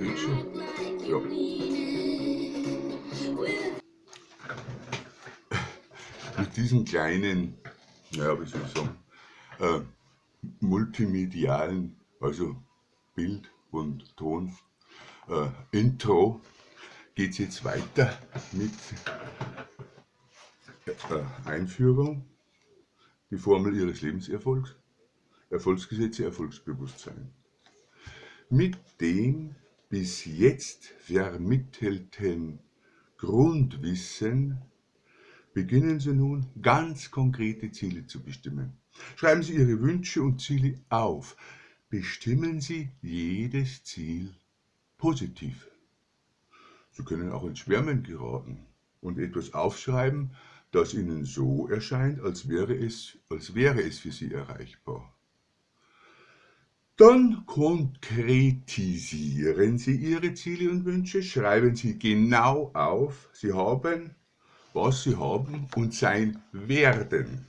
Quietschen. Ja. Mit diesen kleinen, naja, wie soll ich sagen, äh, multimedialen, also Bild und Ton, äh, Intro, geht es jetzt weiter mit äh, Einführung, die Formel Ihres Lebenserfolgs, Erfolgsgesetze, Erfolgsbewusstsein. Mit dem bis jetzt vermittelten Grundwissen beginnen Sie nun ganz konkrete Ziele zu bestimmen. Schreiben Sie Ihre Wünsche und Ziele auf. Bestimmen Sie jedes Ziel positiv. Sie können auch ins Schwärmen geraten und etwas aufschreiben, das Ihnen so erscheint, als wäre es, als wäre es für Sie erreichbar. Dann konkretisieren Sie Ihre Ziele und Wünsche, schreiben Sie genau auf, Sie haben, was Sie haben und sein werden.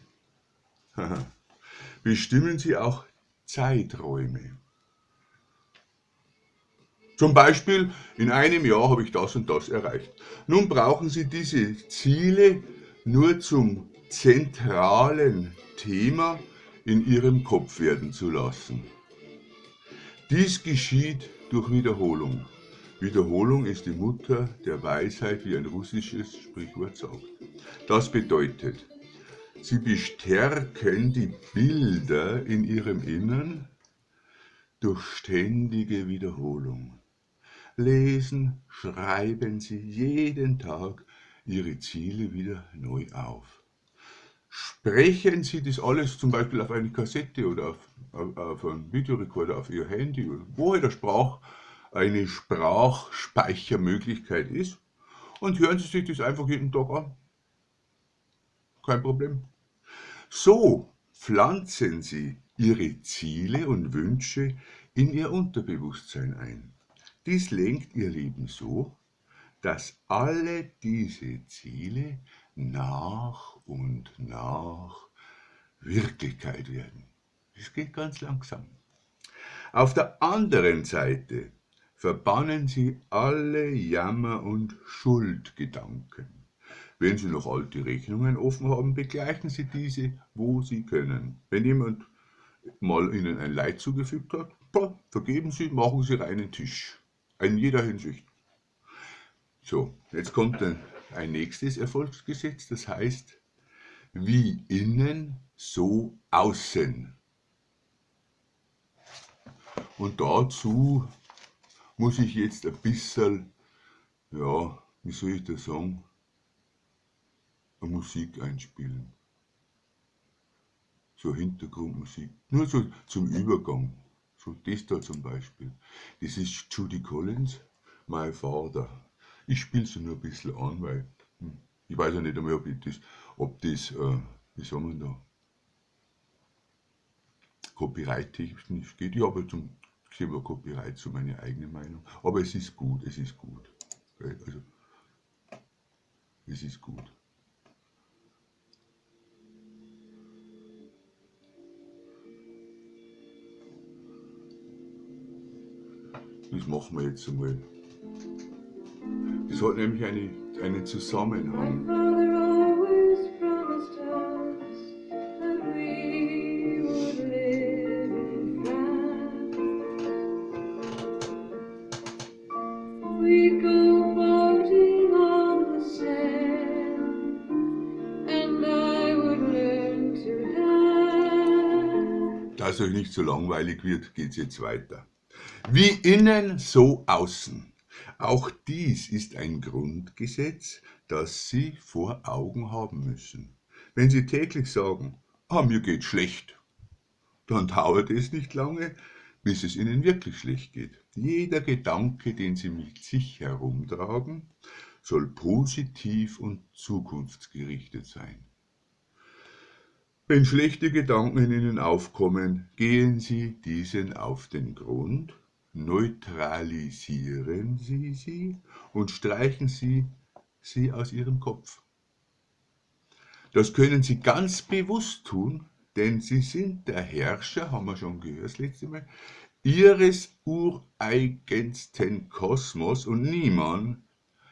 Bestimmen Sie auch Zeiträume. Zum Beispiel, in einem Jahr habe ich das und das erreicht. Nun brauchen Sie diese Ziele nur zum zentralen Thema in Ihrem Kopf werden zu lassen. Dies geschieht durch Wiederholung. Wiederholung ist die Mutter der Weisheit, wie ein russisches Sprichwort sagt. Das bedeutet, Sie bestärken die Bilder in Ihrem Innern durch ständige Wiederholung. Lesen, schreiben Sie jeden Tag Ihre Ziele wieder neu auf. Sprechen Sie das alles zum Beispiel auf eine Kassette oder auf, auf, einen Videorekorder, auf Ihr Handy, oder wo halt der Sprach, eine Sprachspeichermöglichkeit ist und hören Sie sich das einfach jeden Tag an. Kein Problem. So pflanzen Sie Ihre Ziele und Wünsche in Ihr Unterbewusstsein ein. Dies lenkt Ihr Leben so, dass alle diese Ziele nach und nach Wirklichkeit werden. Es geht ganz langsam. Auf der anderen Seite verbannen Sie alle Jammer- und Schuldgedanken. Wenn Sie noch alte Rechnungen offen haben, begleichen Sie diese, wo Sie können. Wenn jemand mal Ihnen ein Leid zugefügt hat, vergeben Sie, machen Sie reinen Tisch. In jeder Hinsicht. So, jetzt kommt ein, ein nächstes Erfolgsgesetz, das heißt, wie innen, so außen. Und dazu muss ich jetzt ein bisschen, ja, wie soll ich das sagen, eine Musik einspielen. So Hintergrundmusik. Nur so zum Übergang. So das da zum Beispiel. Das ist Judy Collins, My Father. Ich spiele sie nur ein bisschen an, weil hm, ich weiß ja nicht einmal, ob das, ob das äh, wie sagen wir da, copyright-technisch geht. Ich habe zum Thema Copyright so meine eigene Meinung. Aber es ist gut, es ist gut. Also, es ist gut. Das machen wir jetzt einmal. Das hat nämlich eine, einen Zusammenhang. Dass euch nicht so langweilig wird, geht es jetzt weiter. Wie innen, so außen. Auch dies ist ein Grundgesetz, das Sie vor Augen haben müssen. Wenn Sie täglich sagen, ah, mir geht schlecht, dann dauert es nicht lange, bis es Ihnen wirklich schlecht geht. Jeder Gedanke, den Sie mit sich herumtragen, soll positiv und zukunftsgerichtet sein. Wenn schlechte Gedanken in Ihnen aufkommen, gehen Sie diesen auf den Grund neutralisieren Sie sie und streichen Sie sie aus Ihrem Kopf. Das können Sie ganz bewusst tun, denn Sie sind der Herrscher, haben wir schon gehört das letzte Mal, ihres ureigensten Kosmos und niemand,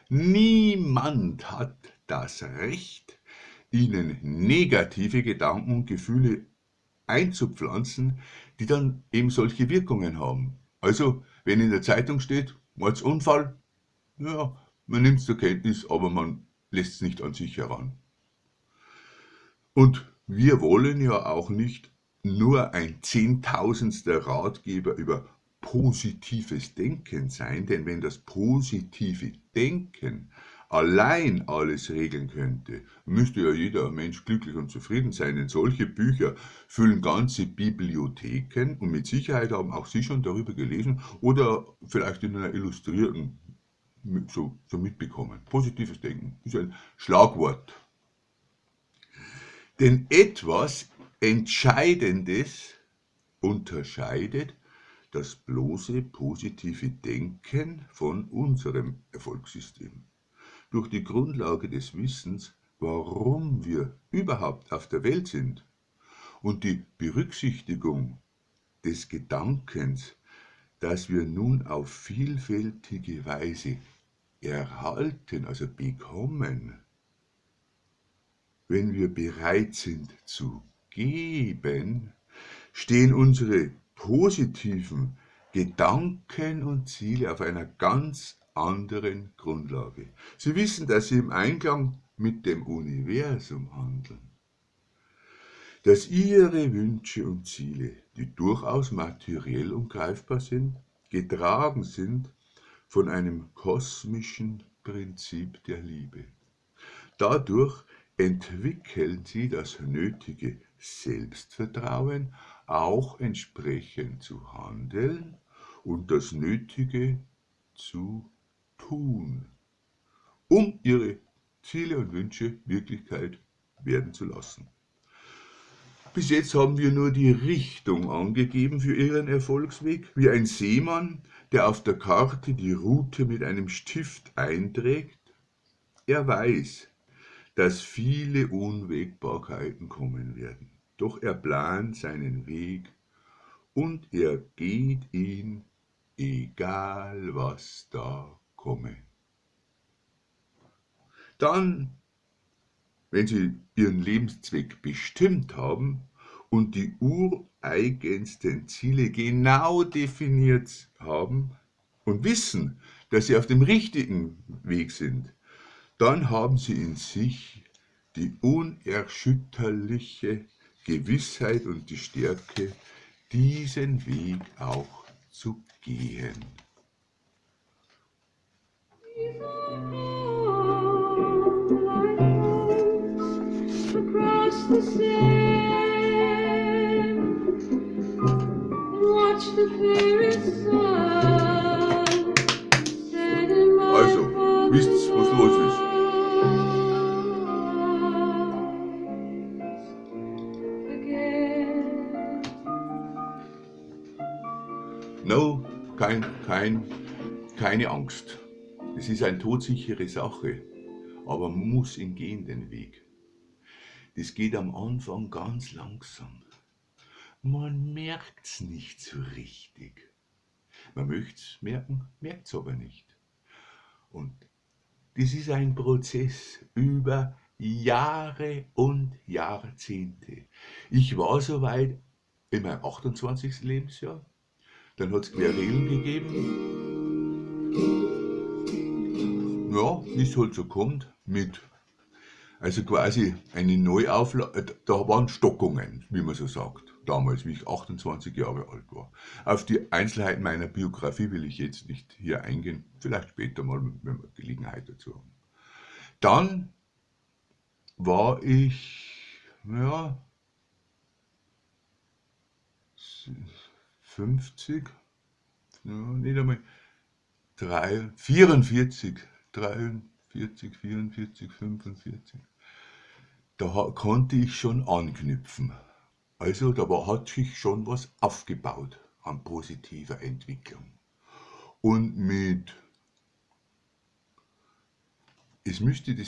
niemand hat das Recht, ihnen negative Gedanken und Gefühle einzupflanzen, die dann eben solche Wirkungen haben. Also, wenn in der Zeitung steht, Mordsunfall, ja, man nimmt es zur Kenntnis, aber man lässt es nicht an sich heran. Und wir wollen ja auch nicht nur ein zehntausendster Ratgeber über positives Denken sein, denn wenn das positive Denken allein alles regeln könnte, müsste ja jeder Mensch glücklich und zufrieden sein, denn solche Bücher füllen ganze Bibliotheken und mit Sicherheit haben auch Sie schon darüber gelesen oder vielleicht in einer illustrierten so, so mitbekommen. Positives Denken ist ein Schlagwort. Denn etwas Entscheidendes unterscheidet das bloße positive Denken von unserem Erfolgssystem. Durch die Grundlage des Wissens, warum wir überhaupt auf der Welt sind und die Berücksichtigung des Gedankens, dass wir nun auf vielfältige Weise erhalten, also bekommen, wenn wir bereit sind zu geben, stehen unsere positiven Gedanken und Ziele auf einer ganz anderen Grundlage. Sie wissen, dass Sie im Einklang mit dem Universum handeln. Dass Ihre Wünsche und Ziele, die durchaus materiell und greifbar sind, getragen sind von einem kosmischen Prinzip der Liebe. Dadurch entwickeln Sie das nötige Selbstvertrauen, auch entsprechend zu handeln und das Nötige zu tun, um ihre Ziele und Wünsche Wirklichkeit werden zu lassen. Bis jetzt haben wir nur die Richtung angegeben für Ihren Erfolgsweg, wie ein Seemann, der auf der Karte die Route mit einem Stift einträgt. Er weiß, dass viele Unwägbarkeiten kommen werden. Doch er plant seinen Weg und er geht ihn, egal was da komme. Dann, wenn Sie Ihren Lebenszweck bestimmt haben und die ureigensten Ziele genau definiert haben und wissen, dass Sie auf dem richtigen Weg sind, dann haben Sie in sich die unerschütterliche Gewissheit und die Stärke, diesen Weg auch zu gehen. Also, wisst was los ist. No, kein, kein, keine Angst. Es ist eine todsichere Sache, aber man muss ihn gehen, den Weg. Das geht am Anfang ganz langsam. Man merkt es nicht so richtig. Man möchte es merken, merkt es aber nicht. Und das ist ein Prozess über Jahre und Jahrzehnte. Ich war soweit in meinem 28. Lebensjahr, dann hat es Querelen gegeben. Ja, wie es halt so kommt, mit, also quasi eine Neuauflage, da waren Stockungen, wie man so sagt, damals, wie ich 28 Jahre alt war. Auf die Einzelheiten meiner Biografie will ich jetzt nicht hier eingehen, vielleicht später mal, wenn wir Gelegenheit dazu haben. Dann war ich, ja, 50, ja, nicht einmal 3, 44, 43, 44, 45. Da konnte ich schon anknüpfen. Also da war, hat sich schon was aufgebaut an positiver Entwicklung. Und mit, es müsste die